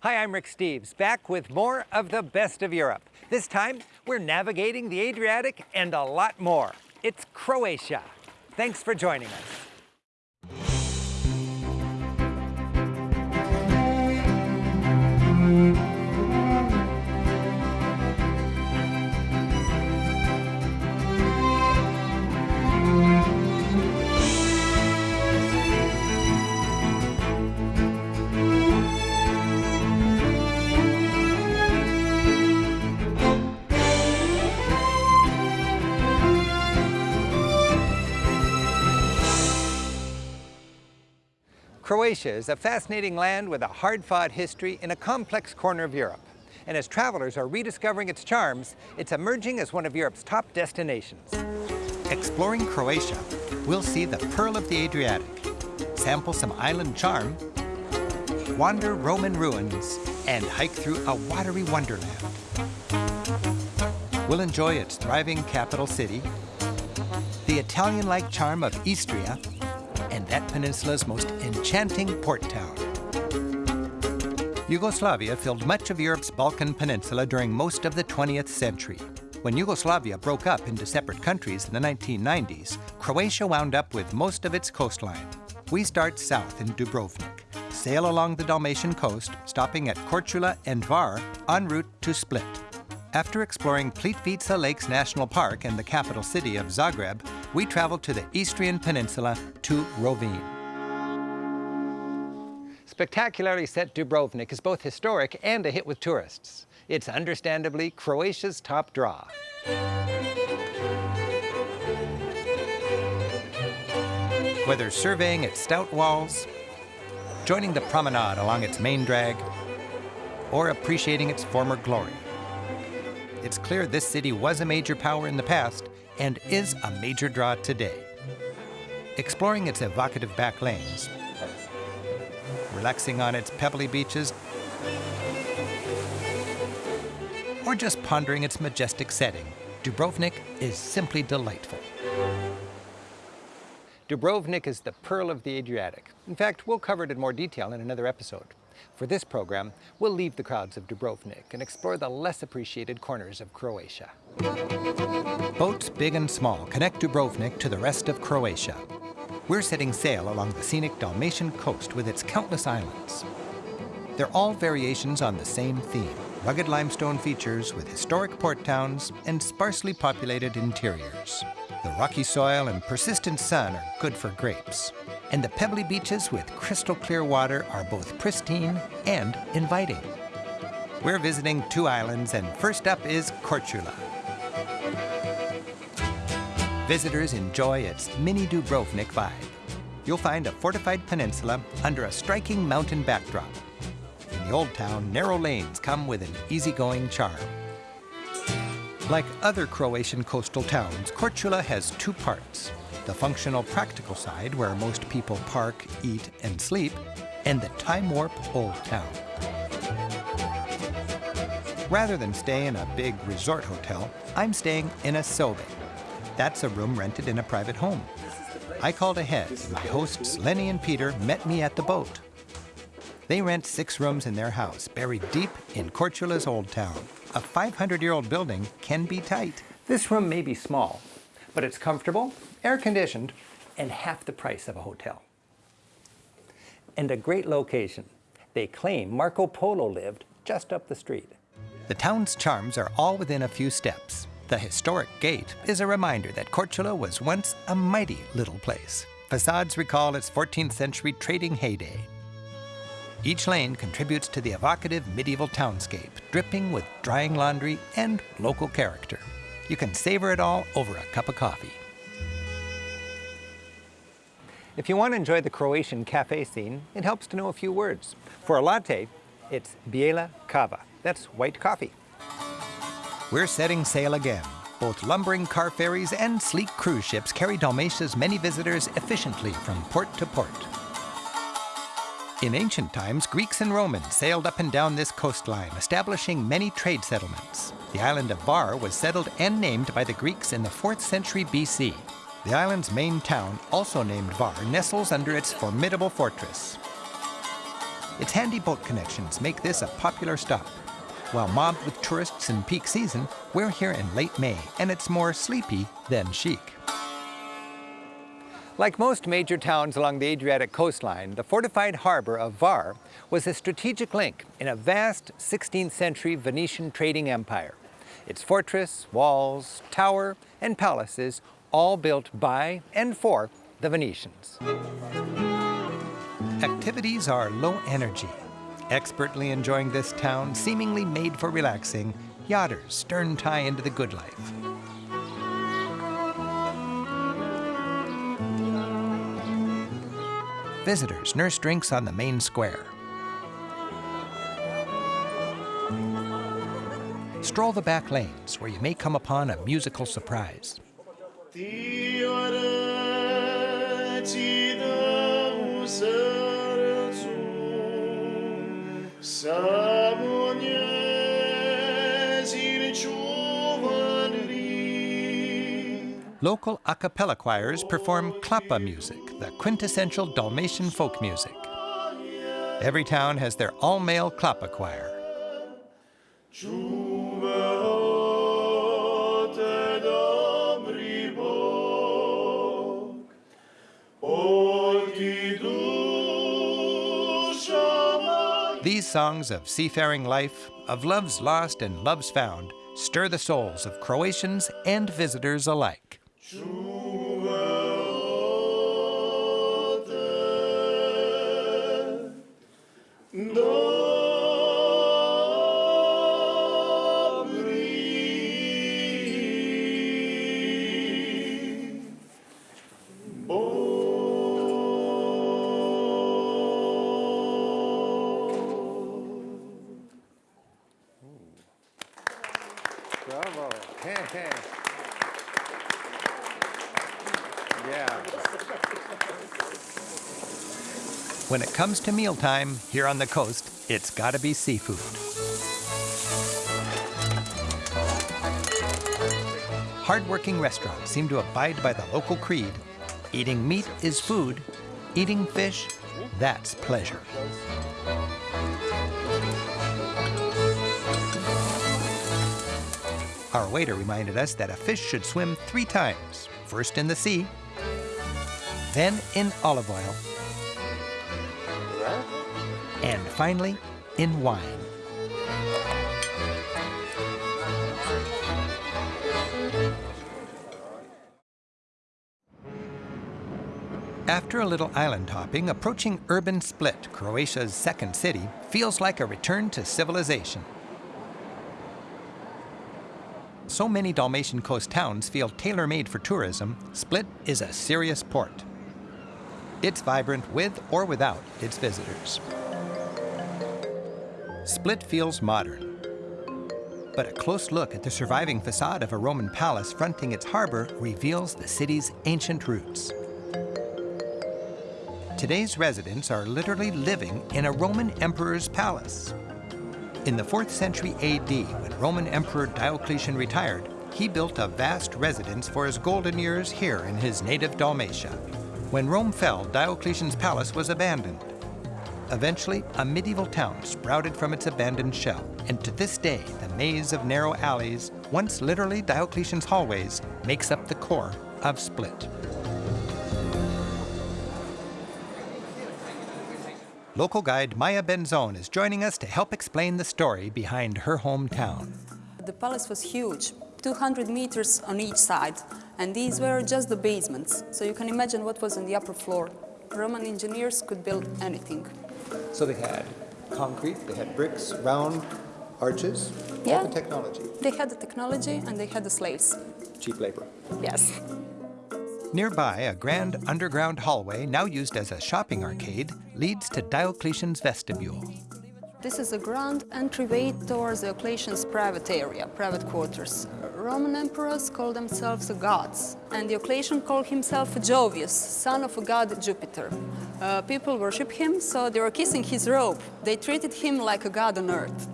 Hi, I'm Rick Steves, back with more of the best of Europe. This time, we're navigating the Adriatic and a lot more. It's Croatia. Thanks for joining us. Croatia is a fascinating land with a hard-fought history in a complex corner of Europe. And as travelers are rediscovering its charms, it's emerging as one of Europe's top destinations. Exploring Croatia, we'll see the Pearl of the Adriatic, sample some island charm, wander Roman ruins, and hike through a watery wonderland. We'll enjoy its thriving capital city, the Italian-like charm of Istria, and that peninsula's most enchanting port town. Yugoslavia filled much of Europe's Balkan Peninsula during most of the 20th century. When Yugoslavia broke up into separate countries in the 1990s, Croatia wound up with most of its coastline. We start south in Dubrovnik, sail along the Dalmatian coast, stopping at Korčula and Hvar en route to Split. After exploring Plitvice Lakes National Park and the capital city of Zagreb, we traveled to the Istrian Peninsula to Rovinj. Spectacularly set Dubrovnik is both historic and a hit with tourists. It's understandably Croatia's top draw. Whether surveying its stout walls, joining the promenade along its main drag, or appreciating its former glory, it's clear this city was a major power in the past and is a major draw today. Exploring its evocative back lanes, relaxing on its pebbly beaches, or just pondering its majestic setting, Dubrovnik is simply delightful. Dubrovnik is the pearl of the Adriatic. In fact, we'll cover it in more detail in another episode. For this program, we'll leave the crowds of Dubrovnik and explore the less appreciated corners of Croatia. Boats big and small connect Dubrovnik to the rest of Croatia. We're setting sail along the scenic Dalmatian coast with its countless islands. They're all variations on the same theme, rugged limestone features with historic port towns and sparsely populated interiors. The rocky soil and persistent sun are good for grapes and the pebbly beaches with crystal clear water are both pristine and inviting. We're visiting two islands, and first up is Korčula. Visitors enjoy its mini Dubrovnik vibe. You'll find a fortified peninsula under a striking mountain backdrop. In the old town, narrow lanes come with an easygoing charm. Like other Croatian coastal towns, Korčula has two parts the functional practical side where most people park, eat, and sleep, and the time warp old town. Rather than stay in a big resort hotel, I'm staying in a sobe. That's a room rented in a private home. I called ahead, and my hosts Lenny and Peter met me at the boat. They rent six rooms in their house, buried deep in Korčula's old town. A 500-year-old building can be tight. This room may be small, but it's comfortable air-conditioned, and half the price of a hotel. And a great location. They claim Marco Polo lived just up the street. The town's charms are all within a few steps. The historic gate is a reminder that Korčula was once a mighty little place. Facades recall its 14th century trading heyday. Each lane contributes to the evocative medieval townscape, dripping with drying laundry and local character. You can savor it all over a cup of coffee. If you want to enjoy the Croatian cafe scene, it helps to know a few words. For a latte, it's bijela kava. That's white coffee. We're setting sail again. Both lumbering car ferries and sleek cruise ships carry Dalmatia's many visitors efficiently from port to port. In ancient times, Greeks and Romans sailed up and down this coastline, establishing many trade settlements. The island of Hvar was settled and named by the Greeks in the 4th century BC. The island's main town, also named Hvar, nestles under its formidable fortress. Its handy boat connections make this a popular stop. While mobbed with tourists in peak season, we're here in late May, and it's more sleepy than chic. Like most major towns along the Adriatic coastline, the fortified harbor of Hvar was a strategic link in a vast 16th century Venetian trading empire. Its fortress, walls, tower, and palaces all built by and for the Venetians. Activities are low energy. Expertly enjoying this town, seemingly made for relaxing, yachters stern tie into the good life. Visitors nurse drinks on the main square. Stroll the back lanes where you may come upon a musical surprise. Local a cappella choirs perform klapa music, the quintessential Dalmatian folk music. Every town has their all-male klapa choir. These songs of seafaring life, of loves lost and loves found, stir the souls of Croatians and visitors alike. yeah. When it comes to mealtime here on the coast, it's gotta be seafood. Hardworking restaurants seem to abide by the local creed eating meat is food, eating fish, that's pleasure. Our waiter reminded us that a fish should swim three times first in the sea, then in olive oil, and finally in wine. After a little island hopping, approaching urban Split, Croatia's second city, feels like a return to civilization. So many Dalmatian coast towns feel tailor-made for tourism, Split is a serious port. It's vibrant with or without its visitors. Split feels modern. But a close look at the surviving facade of a Roman palace fronting its harbor reveals the city's ancient roots. Today's residents are literally living in a Roman emperor's palace. In the 4th century AD, when Roman Emperor Diocletian retired, he built a vast residence for his golden years here in his native Dalmatia. When Rome fell, Diocletian's palace was abandoned. Eventually, a medieval town sprouted from its abandoned shell, and to this day, the maze of narrow alleys, once literally Diocletian's hallways, makes up the core of Split. Local guide Maya Benzone is joining us to help explain the story behind her hometown. The palace was huge, 200 meters on each side, and these were just the basements. So you can imagine what was on the upper floor. Roman engineers could build anything. So they had concrete, they had bricks, round arches, Yeah. all the technology, They had the technology and they had the slaves. cheap labor. Yes. Nearby, a grand underground hallway, now used as a shopping arcade, leads to Diocletian's vestibule. This is a grand entryway towards Diocletian's private area, private quarters. Roman emperors called themselves the gods, and Diocletian called himself Jovius, son of a god Jupiter. Uh, people worship him, so they were kissing his robe. They treated him like a god on earth.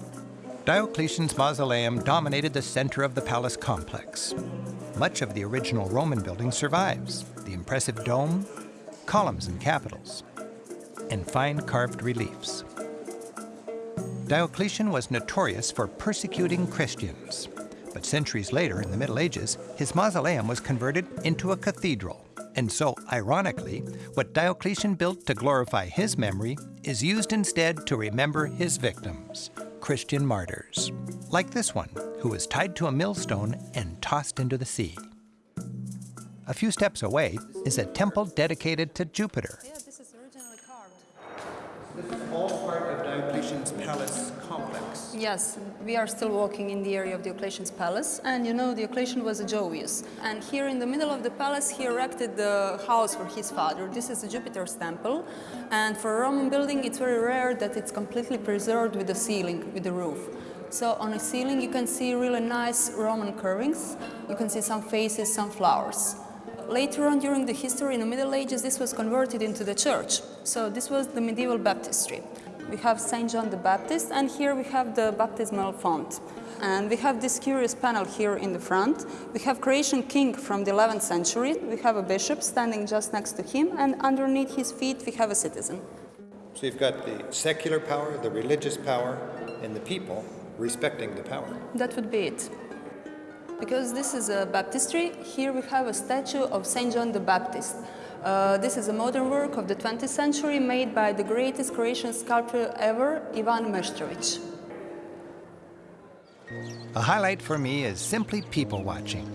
Diocletian's mausoleum dominated the center of the palace complex. Much of the original Roman building survives the impressive dome, columns and capitals, and fine carved reliefs. Diocletian was notorious for persecuting Christians. But centuries later, in the Middle Ages, his mausoleum was converted into a cathedral. And so, ironically, what Diocletian built to glorify his memory is used instead to remember his victims, Christian martyrs, like this one, who was tied to a millstone and tossed into the sea. A few steps away is a temple dedicated to Jupiter. Yeah, this is originally carved. This is all part of Diocletian's palace complex. Yes, we are still walking in the area of Diocletian's palace, and you know Diocletian was a Jovius. And here in the middle of the palace, he erected the house for his father. This is a Jupiter's temple, and for a Roman building, it's very rare that it's completely preserved with the ceiling, with the roof. So on the ceiling, you can see really nice Roman carvings. You can see some faces, some flowers. Later on during the history in the Middle Ages, this was converted into the church. So this was the medieval baptistry. We have St. John the Baptist, and here we have the baptismal font. And we have this curious panel here in the front. We have Croatian king from the 11th century. We have a bishop standing just next to him, and underneath his feet we have a citizen. So you've got the secular power, the religious power, and the people respecting the power. That would be it. Because this is a baptistry, here we have a statue of St. John the Baptist. Uh, this is a modern work of the 20th century made by the greatest Croatian sculptor ever, Ivan Meštrović. A highlight for me is simply people watching.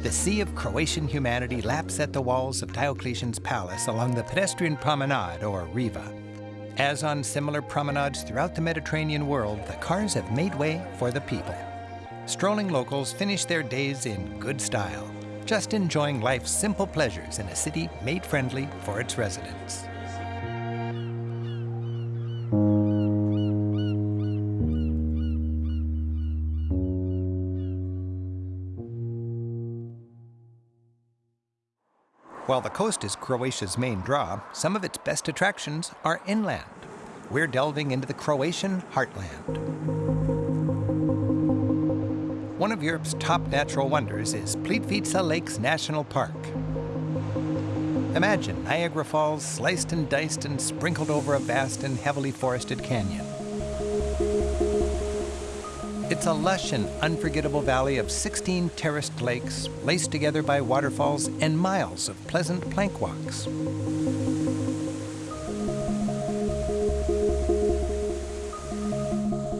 The sea of Croatian humanity laps at the walls of Diocletian's palace along the pedestrian promenade, or Riva. As on similar promenades throughout the Mediterranean world, the cars have made way for the people. Strolling locals finish their days in good style, just enjoying life's simple pleasures in a city made friendly for its residents. While the coast is Croatia's main draw, some of its best attractions are inland. We're delving into the Croatian heartland. One of Europe's top natural wonders is Plitvice Lakes National Park. Imagine Niagara Falls sliced and diced and sprinkled over a vast and heavily forested canyon. It's a lush and unforgettable valley of 16 terraced lakes, laced together by waterfalls and miles of pleasant plank walks.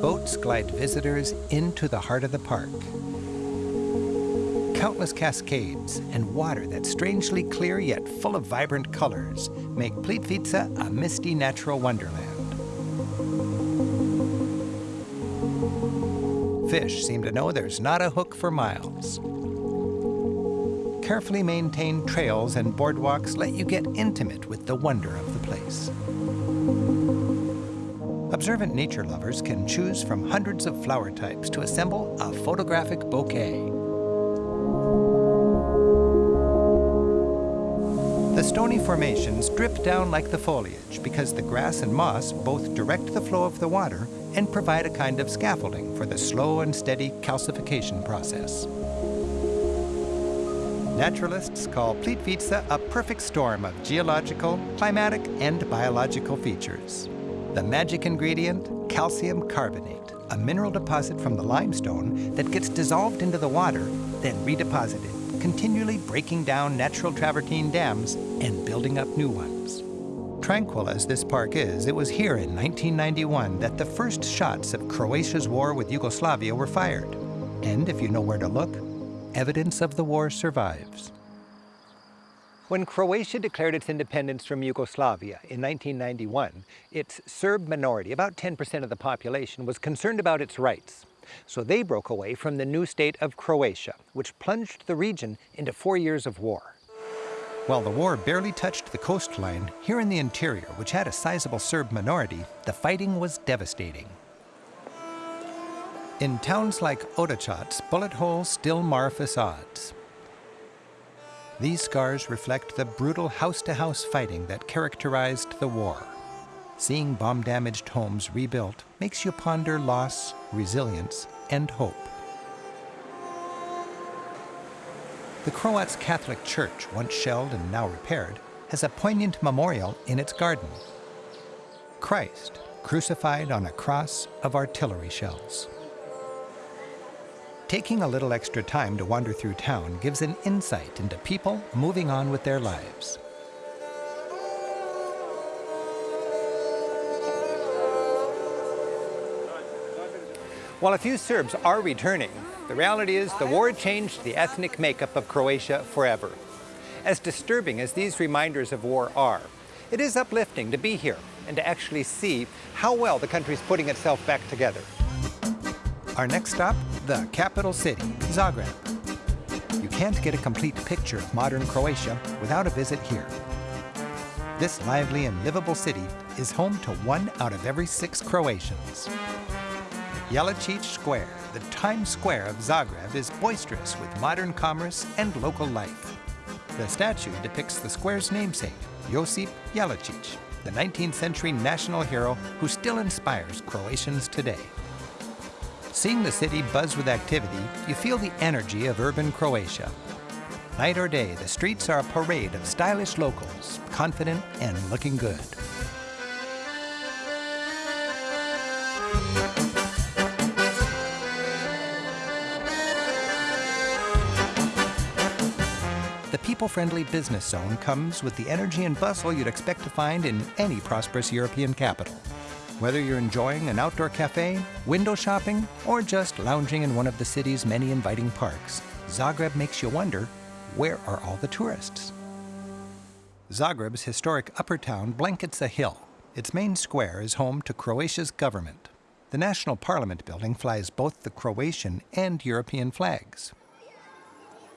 Boats glide visitors into the heart of the park. Countless cascades and water that's strangely clear yet full of vibrant colors make Plitvice a misty natural wonderland. Fish seem to know there's not a hook for miles. Carefully maintained trails and boardwalks let you get intimate with the wonder of the place. Observant nature lovers can choose from hundreds of flower types to assemble a photographic bouquet. The stony formations drip down like the foliage because the grass and moss both direct the flow of the water and provide a kind of scaffolding for the slow and steady calcification process. Naturalists call Plitvice a perfect storm of geological, climatic, and biological features. The magic ingredient, calcium carbonate, a mineral deposit from the limestone that gets dissolved into the water, then redeposited, continually breaking down natural travertine dams and building up new ones. Tranquil as this park is, it was here in 1991 that the first shots of Croatia's war with Yugoslavia were fired. And if you know where to look, evidence of the war survives. When Croatia declared its independence from Yugoslavia in 1991, its Serb minority, about 10% of the population, was concerned about its rights. So they broke away from the new state of Croatia, which plunged the region into four years of war. While the war barely touched the coastline, here in the interior, which had a sizable Serb minority, the fighting was devastating. In towns like Odačac, bullet holes still mar facades. These scars reflect the brutal house-to-house fighting that characterized the war. Seeing bomb-damaged homes rebuilt makes you ponder loss, resilience, and hope. The Croats Catholic Church, once shelled and now repaired, has a poignant memorial in its garden. Christ, crucified on a cross of artillery shells. Taking a little extra time to wander through town gives an insight into people moving on with their lives. While a few Serbs are returning, the reality is the war changed the ethnic makeup of Croatia forever. As disturbing as these reminders of war are, it is uplifting to be here and to actually see how well the country is putting itself back together. Our next stop, the capital city, Zagreb. You can't get a complete picture of modern Croatia without a visit here. This lively and livable city is home to one out of every six Croatians. Jelačić Square, the Times Square of Zagreb, is boisterous with modern commerce and local life. The statue depicts the square's namesake, Josip Jelačić, the 19th century national hero who still inspires Croatians today. Seeing the city buzz with activity, you feel the energy of urban Croatia. Night or day, the streets are a parade of stylish locals, confident and looking good. The people-friendly business zone comes with the energy and bustle you'd expect to find in any prosperous European capital. Whether you're enjoying an outdoor cafe, window shopping, or just lounging in one of the city's many inviting parks, Zagreb makes you wonder, where are all the tourists? Zagreb's historic upper town blankets a hill. Its main square is home to Croatia's government. The National Parliament building flies both the Croatian and European flags.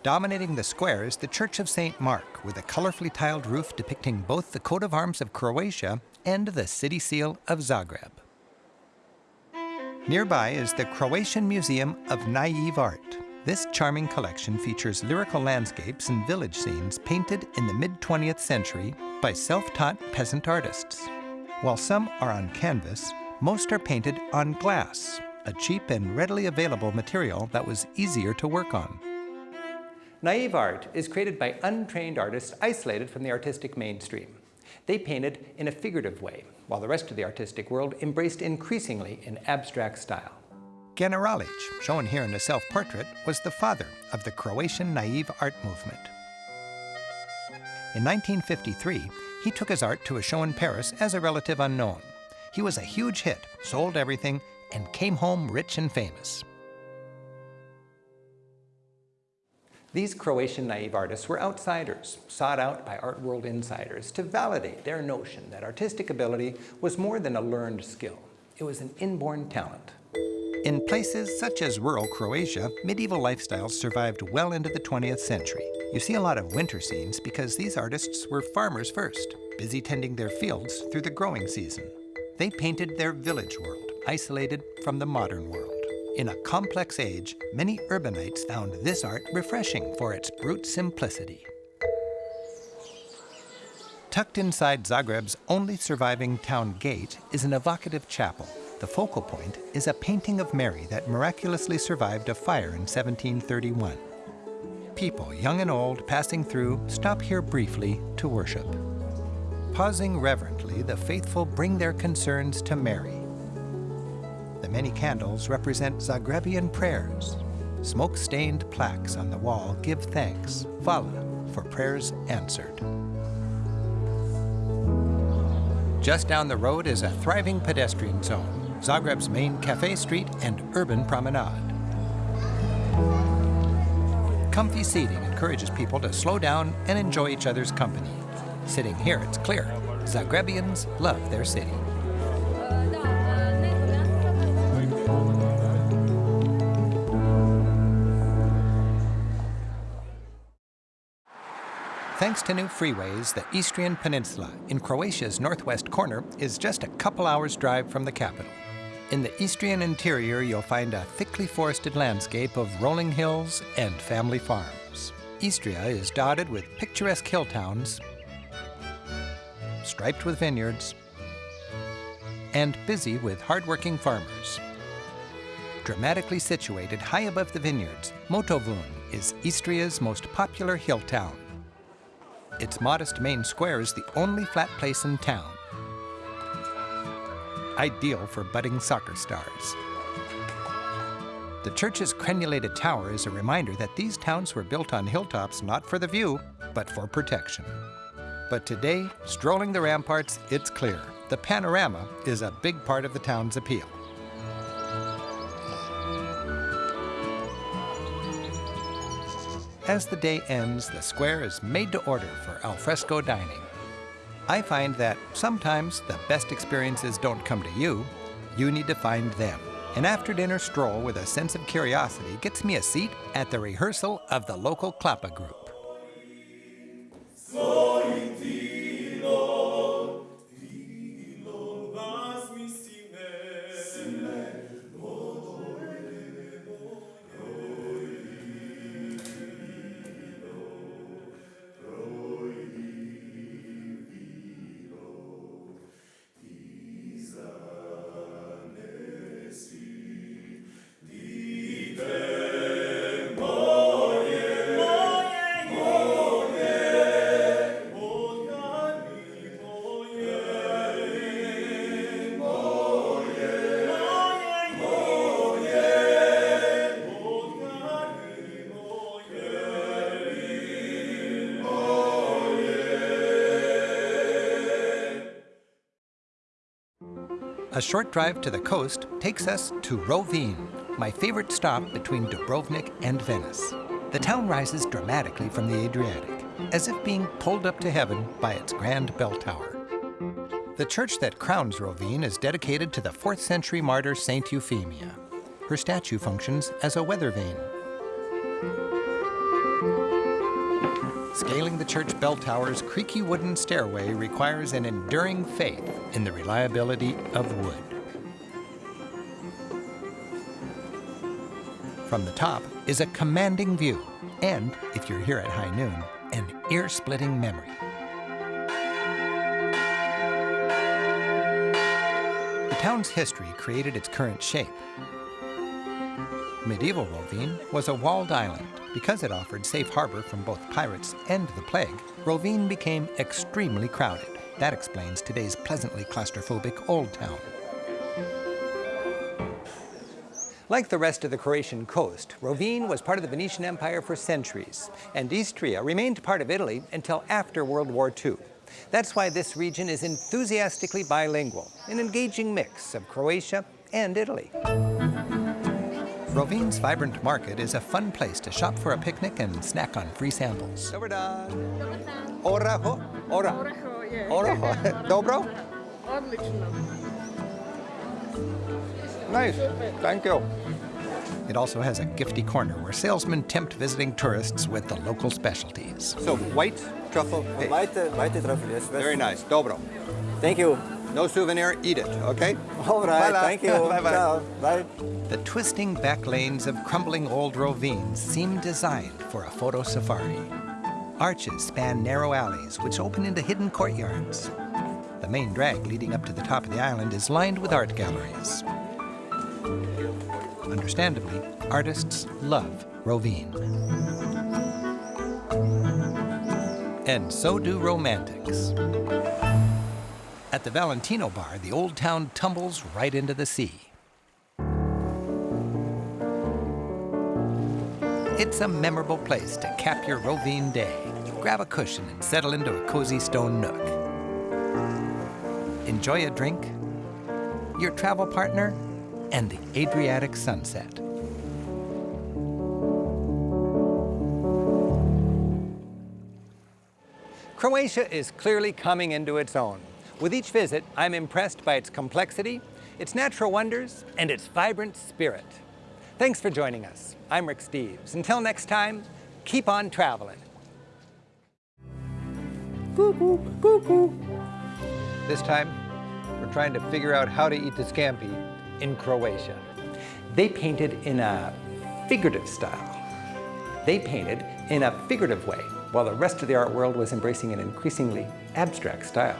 Dominating the square is the Church of St. Mark, with a colorfully tiled roof depicting both the coat of arms of Croatia and the city seal of Zagreb. Nearby is the Croatian Museum of Naive Art. This charming collection features lyrical landscapes and village scenes painted in the mid-20th century by self-taught peasant artists. While some are on canvas, most are painted on glass, a cheap and readily available material that was easier to work on. Naive art is created by untrained artists isolated from the artistic mainstream. They painted in a figurative way, while the rest of the artistic world embraced increasingly an abstract style. Generalić, shown here in a self-portrait, was the father of the Croatian naive art movement. In 1953, he took his art to a show in Paris as a relative unknown. He was a huge hit, sold everything, and came home rich and famous. These Croatian naive artists were outsiders, sought out by art world insiders to validate their notion that artistic ability was more than a learned skill. It was an inborn talent. In places such as rural Croatia, medieval lifestyles survived well into the 20th century. You see a lot of winter scenes because these artists were farmers first, busy tending their fields through the growing season. They painted their village world, isolated from the modern world. In a complex age, many urbanites found this art refreshing for its brute simplicity. Tucked inside Zagreb's only surviving town gate is an evocative chapel. The focal point is a painting of Mary that miraculously survived a fire in 1731. People, young and old, passing through, stop here briefly to worship. Pausing reverently, the faithful bring their concerns to Mary, the many candles represent Zagrebian prayers. Smoke-stained plaques on the wall give thanks, Vala, for prayers answered. Just down the road is a thriving pedestrian zone, Zagreb's main cafe street and urban promenade. Comfy seating encourages people to slow down and enjoy each other's company. Sitting here, it's clear, Zagrebians love their city. Thanks to new freeways, the Istrian Peninsula in Croatia's northwest corner is just a couple hours drive from the capital. In the Istrian interior, you'll find a thickly forested landscape of rolling hills and family farms. Istria is dotted with picturesque hill towns, striped with vineyards, and busy with hardworking farmers. Dramatically situated high above the vineyards, Motovun is Istria's most popular hill town. Its modest main square is the only flat place in town. ideal for budding soccer stars. The church's crenulated tower is a reminder that these towns were built on hilltops not for the view, but for protection. But today, strolling the ramparts, it's clear the panorama is a big part of the town's appeal. As the day ends, the square is made to order for alfresco dining. I find that sometimes the best experiences don't come to you, you need to find them. An after dinner stroll with a sense of curiosity gets me a seat at the rehearsal of the local Klapa group. A short drive to the coast takes us to Rovinj, my favorite stop between Dubrovnik and Venice. The town rises dramatically from the Adriatic, as if being pulled up to heaven by its grand bell tower. The church that crowns Rovinj is dedicated to the 4th century martyr Saint Euphemia. Her statue functions as a weather vane, Scaling the church bell tower's creaky wooden stairway requires an enduring faith in the reliability of wood. From the top is a commanding view, and, if you're here at high noon, an ear-splitting memory. The town's history created its current shape. Medieval Rovinj was a walled island because it offered safe harbor from both pirates and the plague, Rovinj became extremely crowded. That explains today's pleasantly claustrophobic Old Town. Like the rest of the Croatian coast, Rovinj was part of the Venetian Empire for centuries, and Istria remained part of Italy until after World War II. That's why this region is enthusiastically bilingual, an engaging mix of Croatia and Italy. Rovinj's vibrant market is a fun place to shop for a picnic and snack on free samples. Dobar dan. Dobar dan. Oraho? Ora. Oraho, je. Oraho. Dobro? Odlično. Nice. Thank you. It also has a gifty corner where salesmen tempt visiting tourists with the local specialties. So, white truffle paste. White, white truffle, yes. Very nice. Dobro. Thank you. No souvenir, eat it, okay? All right, bye thank you. bye-bye. Ciao. Bye. The twisting back lanes of crumbling old Rovinj seem designed for a photo safari. Arches span narrow alleys which open into hidden courtyards. The main drag leading up to the top of the island is lined with art galleries. Understandably, artists love Rovinj. And so do romantics. The Valentino Bar, the old town tumbles right into the sea. It's a memorable place to cap your Rovinj day. Grab a cushion and settle into a cozy stone nook. Enjoy a drink, your travel partner, and the Adriatic sunset. Croatia is clearly coming into its own. With each visit, I'm impressed by its complexity, its natural wonders, and its vibrant spirit. Thanks for joining us. I'm Rick Steves. Until next time, keep on traveling. Cuckoo, cuckoo. This time, we're trying to figure out how to eat the scampi in Croatia. They painted in a figurative style. They painted in a figurative way, while the rest of the art world was embracing an increasingly abstract style.